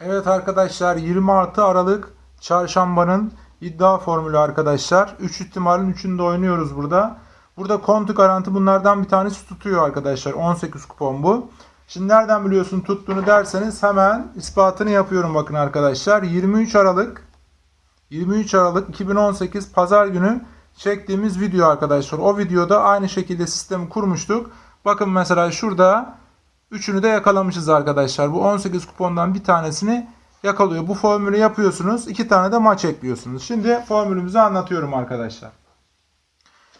Evet arkadaşlar 26 Aralık çarşambanın iddia formülü arkadaşlar. 3 ihtimalin 3'ünde oynuyoruz burada. Burada kontu garanti bunlardan bir tanesi tutuyor arkadaşlar. 18 kupon bu. Şimdi nereden biliyorsun tuttuğunu derseniz hemen ispatını yapıyorum bakın arkadaşlar. 23 Aralık 23 Aralık 2018 Pazar günü çektiğimiz video arkadaşlar. O videoda aynı şekilde sistemi kurmuştuk. Bakın mesela şurada Üçünü de yakalamışız arkadaşlar. Bu 18 kupondan bir tanesini yakalıyor. Bu formülü yapıyorsunuz. iki tane de maç ekliyorsunuz. Şimdi formülümüzü anlatıyorum arkadaşlar.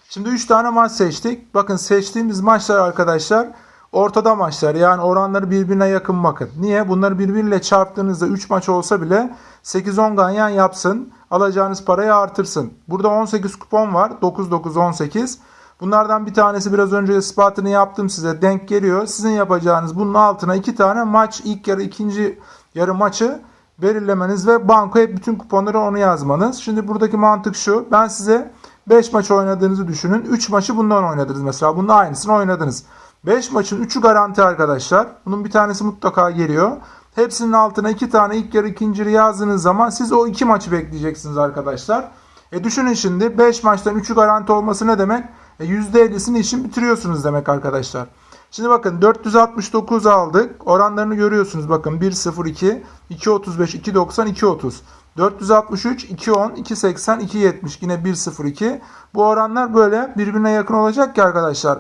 Şimdi 3 tane maç seçtik. Bakın seçtiğimiz maçlar arkadaşlar ortada maçlar. Yani oranları birbirine yakın bakın. Niye? Bunları birbiriyle çarptığınızda 3 maç olsa bile 8-10 ganyan yapsın. Alacağınız parayı artırsın. Burada 18 kupon var. 9-9-18. Bunlardan bir tanesi biraz önce ispatını yaptım size denk geliyor. Sizin yapacağınız bunun altına iki tane maç ilk yarı ikinci yarı maçı belirlemeniz ve bankoya bütün kuponları onu yazmanız. Şimdi buradaki mantık şu. Ben size 5 maç oynadığınızı düşünün. 3 maçı bundan oynadınız mesela. Bunun aynısını oynadınız. 5 maçın 3'ü garanti arkadaşlar. Bunun bir tanesi mutlaka geliyor. Hepsinin altına 2 tane ilk yarı ikinci yazdığınız zaman siz o 2 maçı bekleyeceksiniz arkadaşlar. E düşünün şimdi 5 maçtan 3'ü garanti olması ne demek? E %50'sini işin bitiriyorsunuz demek arkadaşlar. Şimdi bakın 469 aldık. Oranlarını görüyorsunuz. Bakın 1.02, 2.35, 2.90, 2.30. 463, 2.10, 2.80, 2.70 yine 1.02. Bu oranlar böyle birbirine yakın olacak ki arkadaşlar.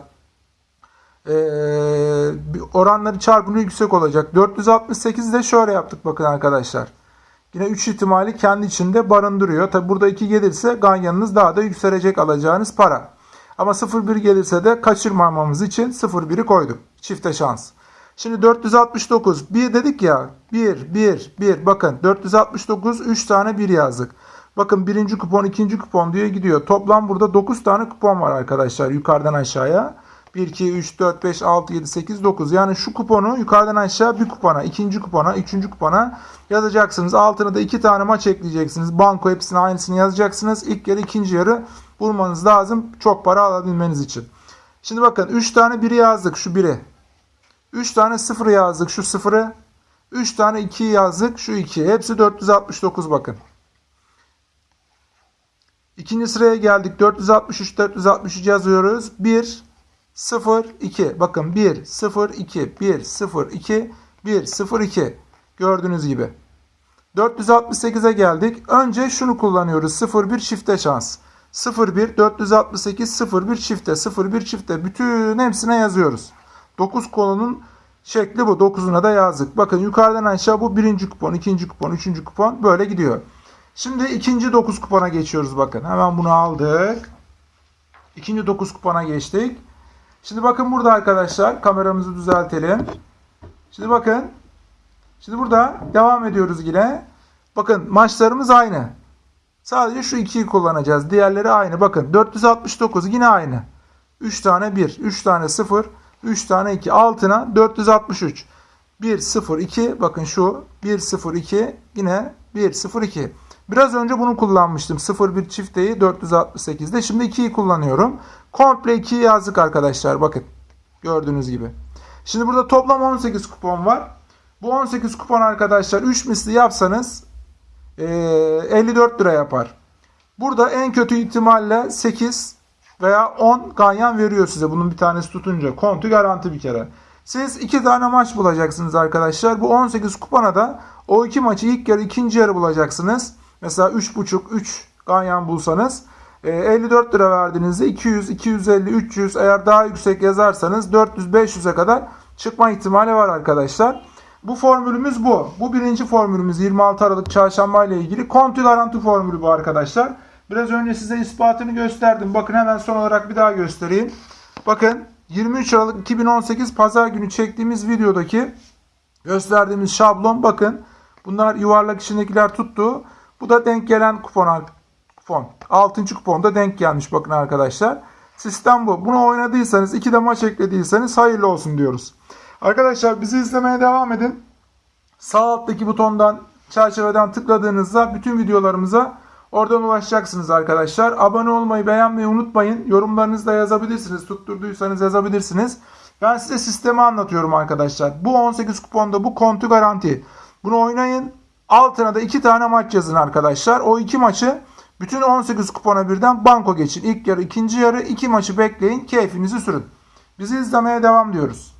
Ee, oranları çarpımı yüksek olacak. 468 de şöyle yaptık bakın arkadaşlar. Yine 3 ihtimali kendi içinde barındırıyor. Tabi burada 2 gelirse ganyanınız daha da yükselecek alacağınız para. Ama 0-1 gelirse de kaçırmamamız için 0-1'i koyduk. Çifte şans. Şimdi 469. 1 dedik ya. 1, 1, 1. Bakın 469 3 tane 1 yazdık. Bakın birinci kupon, ikinci kupon diye gidiyor. Toplam burada 9 tane kupon var arkadaşlar yukarıdan aşağıya. 1, 2, 3, 4, 5, 6, 7, 8, 9. Yani şu kuponu yukarıdan aşağı bir kupona, ikinci kupona, üçüncü kupona yazacaksınız. Altına da iki tane maç ekleyeceksiniz. Banko hepsini aynısını yazacaksınız. İlk yarı, ikinci yarı bulmanız lazım. Çok para alabilmeniz için. Şimdi bakın 3 tane 1'i yazdık şu 1'i. 3 tane 0 yazdık şu 0'ı. 3 tane 2'yi yazdık şu 2'yi. Hepsi 469 bakın. İkinci sıraya geldik. 463 463 yazıyoruz. 1 0 2. Bakın 1 0 2 1 0 2 1 0 2. Gördüğünüz gibi. 468'e geldik. Önce şunu kullanıyoruz. 0 1 çifte şans. 01 468 01 çifte 01 çifte bütün hepsine yazıyoruz. 9 konunun şekli bu. 9'una da yazdık. Bakın yukarıdan aşağı bu birinci kupon, ikinci kupon, üçüncü kupon böyle gidiyor. Şimdi ikinci 9 kupona geçiyoruz bakın. Hemen bunu aldık. İkinci 9 kupona geçtik. Şimdi bakın burada arkadaşlar kameramızı düzeltelim. Şimdi bakın. Şimdi burada devam ediyoruz yine. Bakın maçlarımız aynı. Sadece şu 2'yi kullanacağız. Diğerleri aynı. Bakın 469 yine aynı. 3 tane 1, 3 tane 0, 3 tane 2. Altına 463. 1, 0, 2. Bakın şu 1, 0, 2. Yine 1, 0, 2. Biraz önce bunu kullanmıştım. 0, 1 çifteyi 468'de. Şimdi 2'yi kullanıyorum. Komple 2'yi yazdık arkadaşlar. Bakın. Gördüğünüz gibi. Şimdi burada toplam 18 kupon var. Bu 18 kupon arkadaşlar 3 misli yapsanız 54 lira yapar. Burada en kötü ihtimalle 8 veya 10 ganyan veriyor size. Bunun bir tanesi tutunca. Kontu garanti bir kere. Siz 2 tane maç bulacaksınız arkadaşlar. Bu 18 kupona da o iki maçı ilk yarı ikinci yarı bulacaksınız. Mesela 3.5 3 ganyan bulsanız 54 lira verdiğinizde 200, 250, 300 eğer daha yüksek yazarsanız 400, 500'e kadar çıkma ihtimali var arkadaşlar. Bu formülümüz bu. Bu birinci formülümüz 26 Aralık çarşamba ile ilgili. Kontu garanti formülü bu arkadaşlar. Biraz önce size ispatını gösterdim. Bakın hemen son olarak bir daha göstereyim. Bakın 23 Aralık 2018 pazar günü çektiğimiz videodaki gösterdiğimiz şablon bakın. Bunlar yuvarlak içindekiler tuttu. Bu da denk gelen kupon. kupon. 6. kuponda denk gelmiş bakın arkadaşlar. Sistem bu. Bunu oynadıysanız, iki de maç eklediyseniz hayırlı olsun diyoruz. Arkadaşlar bizi izlemeye devam edin. Sağ alttaki butondan çerçeveden tıkladığınızda bütün videolarımıza oradan ulaşacaksınız arkadaşlar. Abone olmayı beğenmeyi unutmayın. Yorumlarınızı da yazabilirsiniz. Tutturduysanız yazabilirsiniz. Ben size sistemi anlatıyorum arkadaşlar. Bu 18 kuponda bu kontu garanti. Bu Bunu oynayın. Altına da iki tane maç yazın arkadaşlar. O iki maçı bütün 18 kupona birden banko geçin. İlk yarı, ikinci yarı iki maçı bekleyin. Keyfinizi sürün. Bizi izlemeye devam diyoruz.